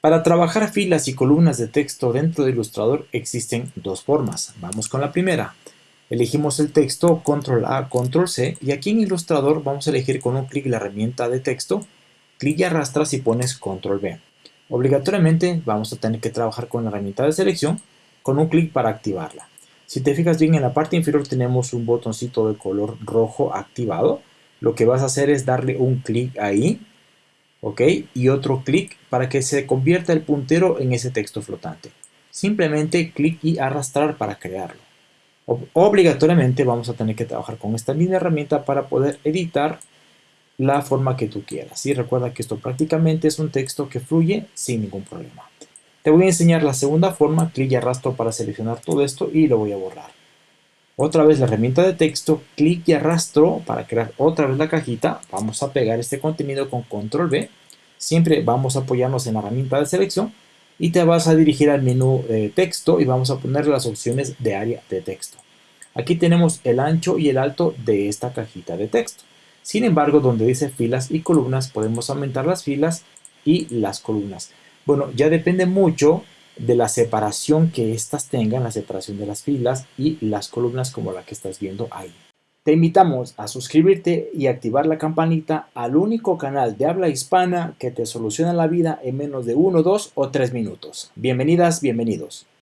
Para trabajar filas y columnas de texto dentro de Illustrator existen dos formas. Vamos con la primera. Elegimos el texto, control A, control C, y aquí en Illustrator vamos a elegir con un clic la herramienta de texto, clic y arrastras y pones control B. Obligatoriamente vamos a tener que trabajar con la herramienta de selección, con un clic para activarla. Si te fijas bien en la parte inferior tenemos un botoncito de color rojo activado. Lo que vas a hacer es darle un clic ahí ¿ok? Y otro clic para que se convierta el puntero en ese texto flotante. Simplemente clic y arrastrar para crearlo. Obligatoriamente vamos a tener que trabajar con esta línea herramienta para poder editar la forma que tú quieras. Y recuerda que esto prácticamente es un texto que fluye sin ningún problema. Te voy a enseñar la segunda forma, clic y arrastro para seleccionar todo esto y lo voy a borrar. Otra vez la herramienta de texto, clic y arrastro para crear otra vez la cajita. Vamos a pegar este contenido con control B. Siempre vamos a apoyarnos en la herramienta de selección y te vas a dirigir al menú texto y vamos a poner las opciones de área de texto. Aquí tenemos el ancho y el alto de esta cajita de texto. Sin embargo, donde dice filas y columnas, podemos aumentar las filas y las columnas. Bueno, ya depende mucho de la separación que éstas tengan, la separación de las filas y las columnas como la que estás viendo ahí. Te invitamos a suscribirte y activar la campanita al único canal de habla hispana que te soluciona la vida en menos de 1, 2 o 3 minutos. Bienvenidas, bienvenidos.